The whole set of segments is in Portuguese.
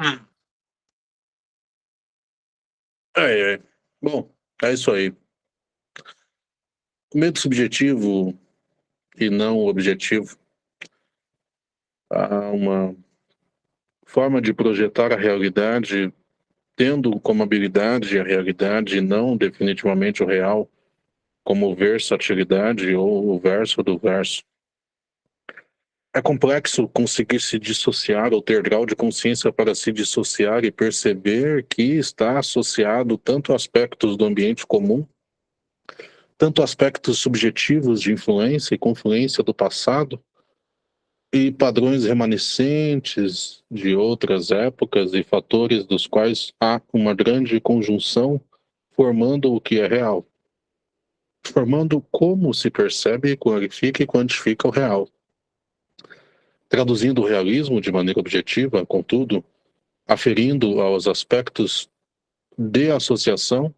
Hum. É, é. Bom, é isso aí. Medo subjetivo e não objetivo. Há uma forma de projetar a realidade tendo como habilidade a realidade e não definitivamente o real como versatilidade ou o verso do verso. É complexo conseguir se dissociar ou ter grau de consciência para se dissociar e perceber que está associado tanto aspectos do ambiente comum, tanto aspectos subjetivos de influência e confluência do passado, e padrões remanescentes de outras épocas e fatores dos quais há uma grande conjunção formando o que é real, formando como se percebe, qualifica e quantifica o real. Traduzindo o realismo de maneira objetiva, contudo, aferindo aos aspectos de associação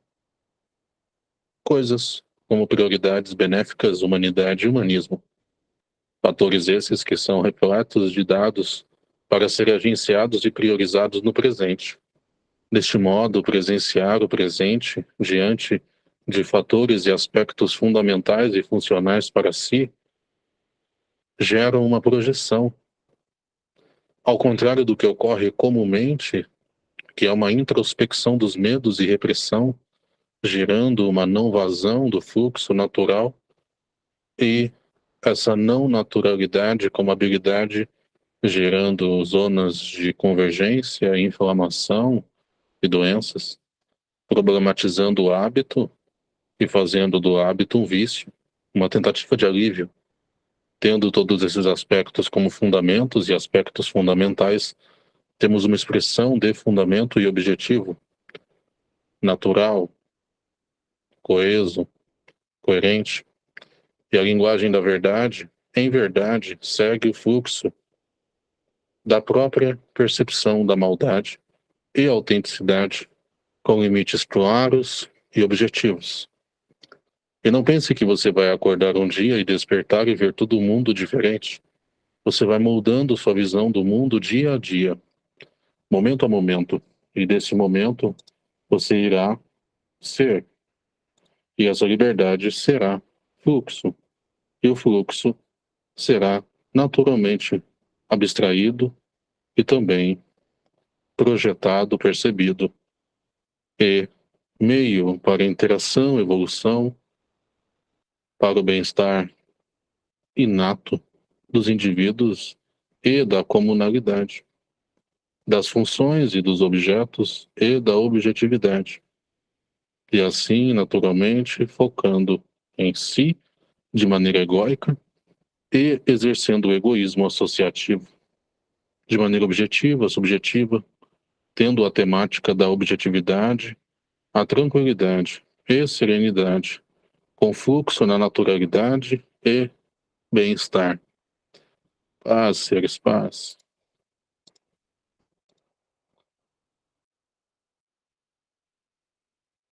coisas como prioridades benéficas, humanidade e humanismo. Fatores esses que são repletos de dados para serem agenciados e priorizados no presente. Deste modo, presenciar o presente diante de fatores e aspectos fundamentais e funcionais para si gera uma projeção. Ao contrário do que ocorre comumente, que é uma introspecção dos medos e repressão, gerando uma não vazão do fluxo natural e essa não naturalidade como habilidade gerando zonas de convergência, inflamação e doenças, problematizando o hábito e fazendo do hábito um vício, uma tentativa de alívio. Tendo todos esses aspectos como fundamentos e aspectos fundamentais, temos uma expressão de fundamento e objetivo natural, coeso, coerente, e a linguagem da verdade, em verdade, segue o fluxo da própria percepção da maldade e autenticidade, com limites claros e objetivos. E não pense que você vai acordar um dia e despertar e ver todo mundo diferente. Você vai moldando sua visão do mundo dia a dia, momento a momento. E desse momento, você irá ser. E essa liberdade será fluxo e o fluxo será naturalmente abstraído e também projetado, percebido, e meio para interação, evolução, para o bem-estar inato dos indivíduos e da comunalidade, das funções e dos objetos e da objetividade. E assim, naturalmente, focando em si de maneira egóica e exercendo o egoísmo associativo de maneira objetiva, subjetiva, tendo a temática da objetividade, a tranquilidade e serenidade, com fluxo na naturalidade e bem-estar. Paz, seres, paz.